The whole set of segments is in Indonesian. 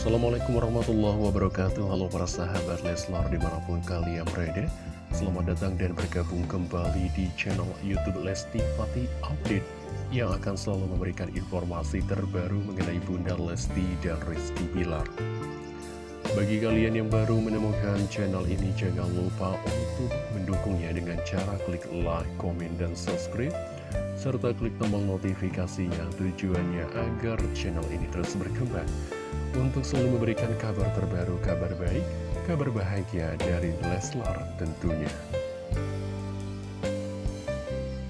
Assalamualaikum warahmatullahi wabarakatuh. Halo para sahabat Leslar di mana pun kalian berada. Selamat datang dan bergabung kembali di channel Youtube Lesti Fatih Update Yang akan selalu memberikan informasi terbaru mengenai Bunda Lesti dan Rizky Bilar. Bagi kalian yang baru menemukan channel ini Jangan lupa untuk mendukungnya dengan cara klik like, komen, dan subscribe serta klik tombol notifikasinya tujuannya agar channel ini terus berkembang untuk selalu memberikan kabar terbaru, kabar baik, kabar bahagia dari Leslar tentunya.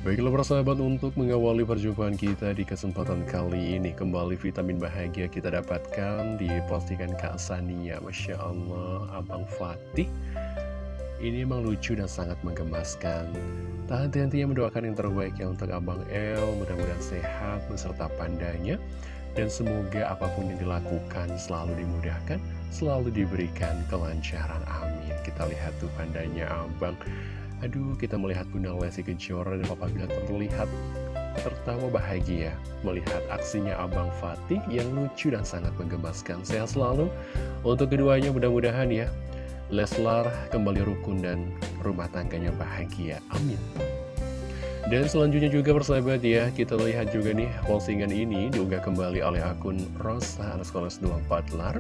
Baiklah persahabat untuk mengawali perjumpaan kita di kesempatan kali ini Kembali vitamin bahagia kita dapatkan di postingan Kak Sania. Masya Allah Abang Fatih. Ini emang lucu dan sangat menggemaskan. Tak henti-hentinya mendoakan yang terbaik ya untuk Abang El. Mudah-mudahan sehat beserta pandanya dan semoga apa pun yang dilakukan selalu dimudahkan, selalu diberikan kelancaran. Amin. Kita lihat tuh pandanya abang. Aduh, kita melihat Bunda Lesti Kejora dan Papa Bila terlihat tertawa bahagia melihat aksinya Abang Fatih yang lucu dan sangat menggemaskan. Sehat selalu untuk keduanya mudah-mudahan ya. Leslar kembali rukun dan rumah tangganya bahagia. Amin. Dan selanjutnya juga persahabat ya, kita lihat juga nih postingan ini diunggah kembali oleh akun Rosa Anas 24 lar.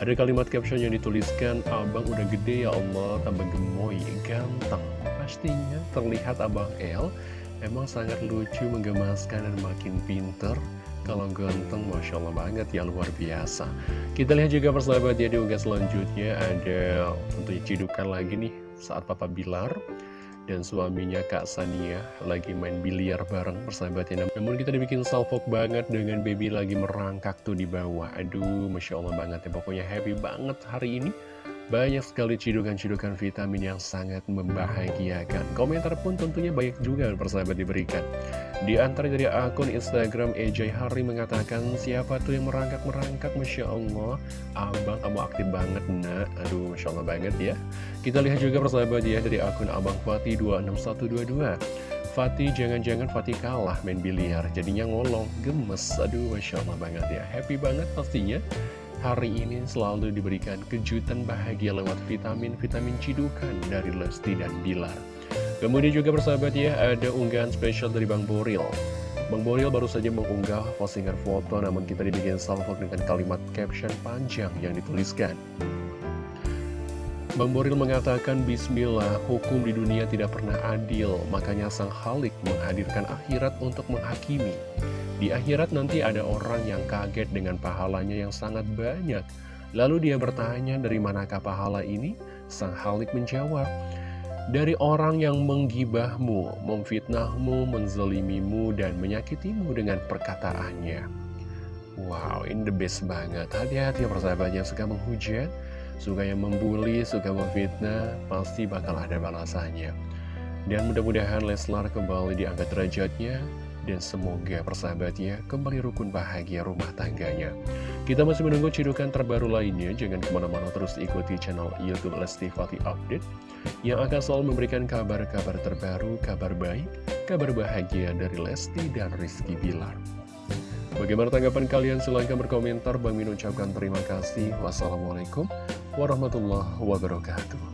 Ada kalimat caption yang dituliskan, Abang udah gede ya Allah, tambah gemoy, ganteng. Pastinya terlihat Abang El emang sangat lucu, menggemaskan, dan makin pinter. Kalau ganteng, Masya Allah banget ya, luar biasa. Kita lihat juga persahabat ya, diunggah selanjutnya ada tentunya cidukan lagi nih saat Papa Bilar dan suaminya Kak Sania lagi main biliar bareng persahabatnya namun kita dibikin salfok banget dengan baby lagi merangkak tuh di bawah. Aduh Masya Allah banget ya. Pokoknya happy banget hari ini banyak sekali cidukan-cidukan vitamin yang sangat membahagiakan. Komentar pun tentunya banyak juga persahabat diberikan. Di antara dari akun Instagram EJ Hari mengatakan, siapa tuh yang merangkak-merangkak, Masya Allah. Abang, kamu aktif banget, nak. Aduh, Masya Allah banget ya. Kita lihat juga persahabat ya dari akun Abang Fatih 26122. Fatih jangan-jangan Fatih kalah main biliar Jadinya ngolong, gemes Aduh Masya Allah banget ya Happy banget pastinya hari ini selalu diberikan kejutan bahagia lewat vitamin-vitamin cidukan dari Lesti dan Bilar. Kemudian juga bersahabat ya, ada unggahan spesial dari Bang Boril. Bang Boril baru saja mengunggah postingan foto namun kita dibikin salvo dengan kalimat caption panjang yang dituliskan. Bang Boril mengatakan, Bismillah, hukum di dunia tidak pernah adil, makanya Sang Halik menghadirkan akhirat untuk menghakimi. Di akhirat nanti ada orang yang kaget dengan pahalanya yang sangat banyak. Lalu dia bertanya dari manakah pahala ini? Sang Halik menjawab, dari orang yang menggibahmu, memfitnahmu, menzalimimu, dan menyakitimu dengan perkataannya. Wow, ini the best banget. Hati-hati ya persahabat yang suka menghujat, suka yang membuli, suka memfitnah, pasti bakal ada balasannya. Dan mudah-mudahan Leslar kembali diangkat derajatnya, dan semoga persahabatnya kembali rukun bahagia rumah tangganya. Kita masih menunggu cidukan terbaru lainnya, jangan ke mana-mana terus ikuti channel Youtube Lesti Fatih Update, yang akan selalu memberikan kabar-kabar terbaru, kabar baik, kabar bahagia dari Lesti dan Rizky Bilar. Bagaimana tanggapan kalian? Silahkan berkomentar. Bang Min ucapkan terima kasih. Wassalamualaikum warahmatullahi wabarakatuh.